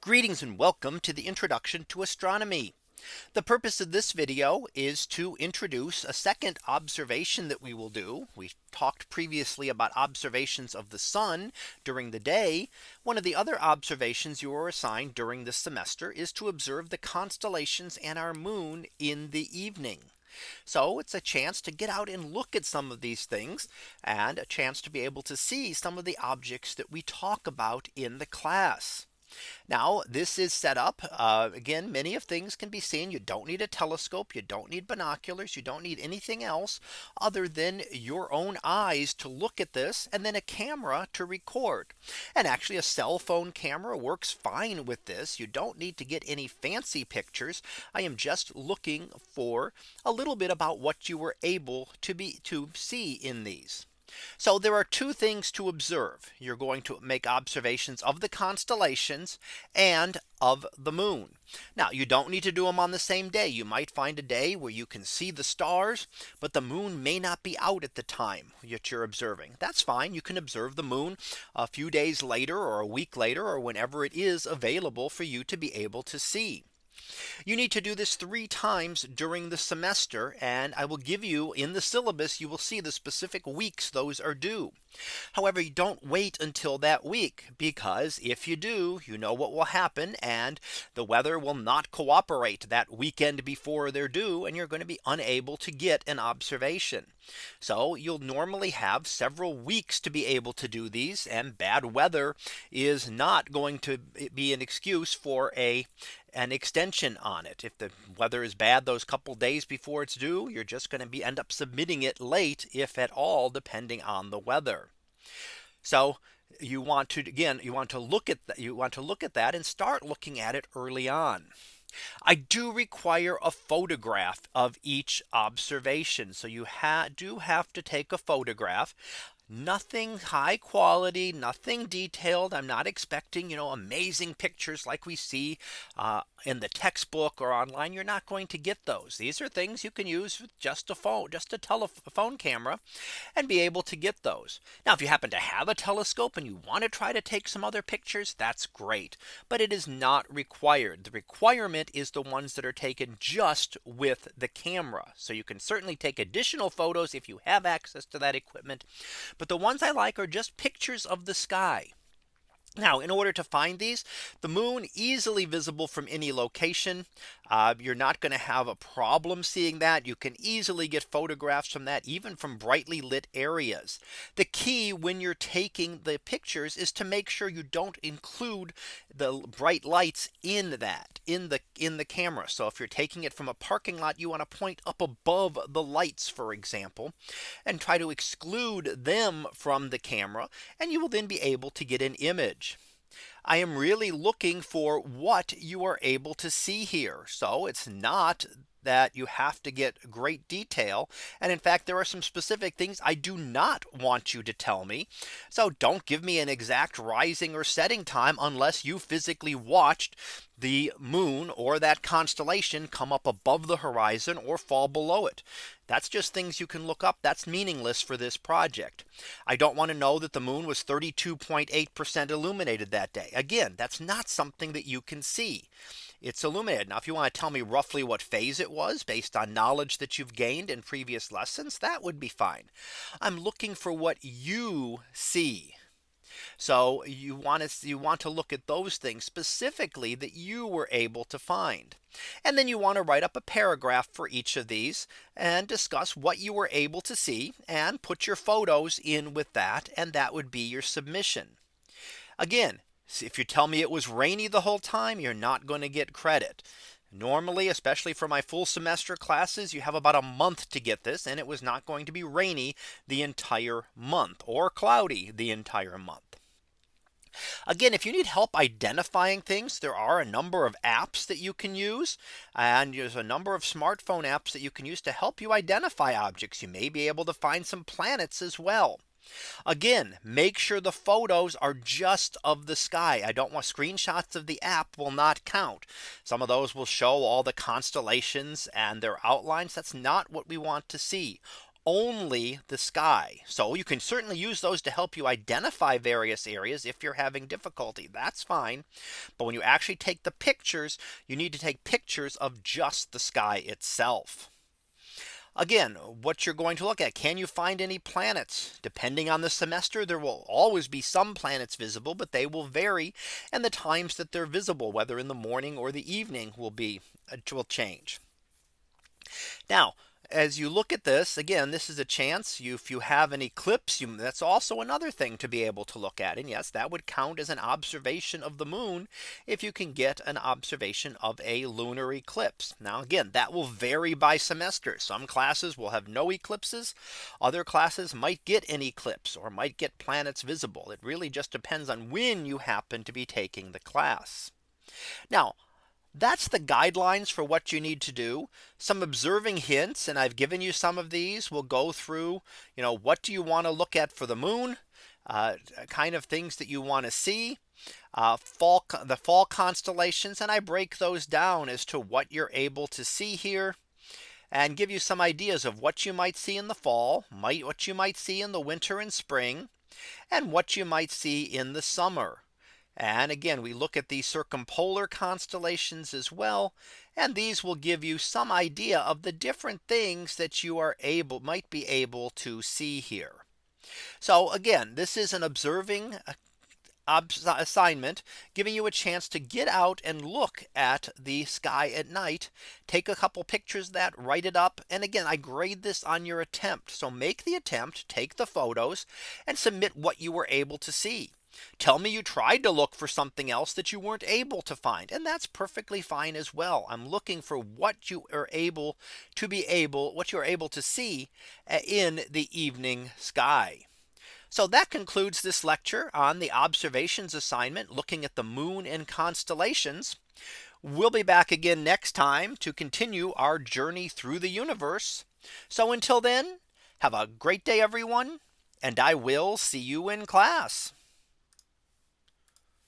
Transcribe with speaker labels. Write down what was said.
Speaker 1: Greetings and welcome to the introduction to astronomy. The purpose of this video is to introduce a second observation that we will do. We talked previously about observations of the sun during the day. One of the other observations you are assigned during this semester is to observe the constellations and our moon in the evening. So it's a chance to get out and look at some of these things and a chance to be able to see some of the objects that we talk about in the class. Now this is set up uh, again many of things can be seen. You don't need a telescope you don't need binoculars you don't need anything else other than your own eyes to look at this and then a camera to record. And actually a cell phone camera works fine with this. You don't need to get any fancy pictures. I am just looking for a little bit about what you were able to be to see in these. So there are two things to observe. You're going to make observations of the constellations and of the moon. Now you don't need to do them on the same day. You might find a day where you can see the stars, but the moon may not be out at the time that you're observing. That's fine. You can observe the moon a few days later or a week later or whenever it is available for you to be able to see. You need to do this three times during the semester. And I will give you in the syllabus, you will see the specific weeks those are due. However, you don't wait until that week because if you do, you know what will happen and the weather will not cooperate that weekend before they're due and you're going to be unable to get an observation. So you'll normally have several weeks to be able to do these and bad weather is not going to be an excuse for a an extension on it. If the weather is bad those couple days before it's due, you're just going to be end up submitting it late, if at all, depending on the weather. So you want to again, you want to look at that, you want to look at that and start looking at it early on. I do require a photograph of each observation. So you ha do have to take a photograph nothing high quality, nothing detailed. I'm not expecting, you know, amazing pictures like we see uh, in the textbook or online. You're not going to get those. These are things you can use with just a phone, just a telephone camera and be able to get those. Now, if you happen to have a telescope and you want to try to take some other pictures, that's great. But it is not required. The requirement is the ones that are taken just with the camera. So you can certainly take additional photos if you have access to that equipment. But the ones I like are just pictures of the sky. Now, in order to find these, the moon easily visible from any location. Uh, you're not going to have a problem seeing that. You can easily get photographs from that, even from brightly lit areas. The key when you're taking the pictures is to make sure you don't include the bright lights in that in the in the camera. So if you're taking it from a parking lot, you want to point up above the lights, for example, and try to exclude them from the camera. And you will then be able to get an image. I am really looking for what you are able to see here. So it's not that you have to get great detail. And in fact, there are some specific things I do not want you to tell me. So don't give me an exact rising or setting time unless you physically watched the moon or that constellation come up above the horizon or fall below it. That's just things you can look up. That's meaningless for this project. I don't want to know that the moon was 32.8% illuminated that day. Again, that's not something that you can see. It's illuminated. Now, if you want to tell me roughly what phase it was based on knowledge that you've gained in previous lessons, that would be fine. I'm looking for what you see. So you want to you want to look at those things specifically that you were able to find. And then you want to write up a paragraph for each of these and discuss what you were able to see and put your photos in with that. And that would be your submission. Again, if you tell me it was rainy the whole time, you're not going to get credit. Normally, especially for my full semester classes, you have about a month to get this and it was not going to be rainy the entire month or cloudy the entire month. Again, if you need help identifying things, there are a number of apps that you can use. And there's a number of smartphone apps that you can use to help you identify objects. You may be able to find some planets as well. Again, make sure the photos are just of the sky. I don't want screenshots of the app will not count. Some of those will show all the constellations and their outlines. That's not what we want to see. only the sky. So you can certainly use those to help you identify various areas if you're having difficulty. That's fine. But when you actually take the pictures, you need to take pictures of just the sky itself. Again, what you're going to look at, can you find any planets? Depending on the semester, there will always be some planets visible, but they will vary. And the times that they're visible, whether in the morning or the evening will be uh, will change. Now, as you look at this again, this is a chance you if you have an eclipse, you, that's also another thing to be able to look at. And yes, that would count as an observation of the moon if you can get an observation of a lunar eclipse. Now again, that will vary by semester. Some classes will have no eclipses. Other classes might get an eclipse or might get planets visible. It really just depends on when you happen to be taking the class. Now that's the guidelines for what you need to do some observing hints and I've given you some of these we'll go through you know what do you want to look at for the moon uh, kind of things that you want to see uh, fall the fall constellations and I break those down as to what you're able to see here and give you some ideas of what you might see in the fall might what you might see in the winter and spring and what you might see in the summer. And again, we look at the circumpolar constellations as well. And these will give you some idea of the different things that you are able might be able to see here. So again, this is an observing uh, assignment giving you a chance to get out and look at the sky at night take a couple pictures that write it up and again I grade this on your attempt so make the attempt take the photos and submit what you were able to see Tell me you tried to look for something else that you weren't able to find. And that's perfectly fine as well. I'm looking for what you are able to be able what you're able to see uh, in the evening sky. So that concludes this lecture on the observations assignment looking at the moon and constellations. We'll be back again next time to continue our journey through the universe. So until then, have a great day, everyone, and I will see you in class.